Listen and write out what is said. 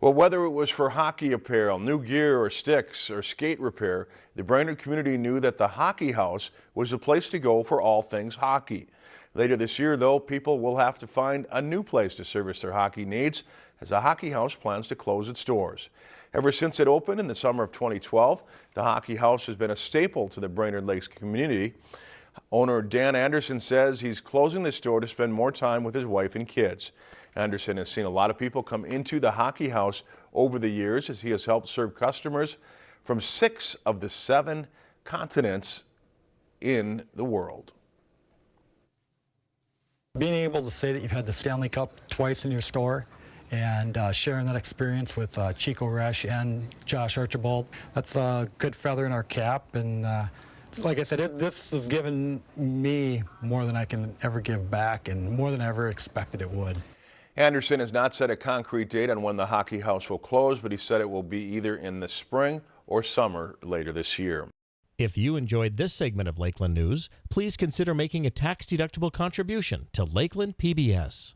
Well, whether it was for hockey apparel, new gear or sticks or skate repair, the Brainerd community knew that the Hockey House was the place to go for all things hockey. Later this year, though, people will have to find a new place to service their hockey needs as the Hockey House plans to close its doors. Ever since it opened in the summer of 2012, the Hockey House has been a staple to the Brainerd Lakes community. Owner Dan Anderson says he's closing the store to spend more time with his wife and kids. Anderson has seen a lot of people come into the Hockey House over the years as he has helped serve customers from six of the seven continents in the world. Being able to say that you've had the Stanley Cup twice in your store and uh, sharing that experience with uh, Chico Resch and Josh Archibald, that's a good feather in our cap. And uh, like I said, it, this has given me more than I can ever give back and more than I ever expected it would. Anderson has not set a concrete date on when the hockey house will close, but he said it will be either in the spring or summer later this year. If you enjoyed this segment of Lakeland News, please consider making a tax-deductible contribution to Lakeland PBS.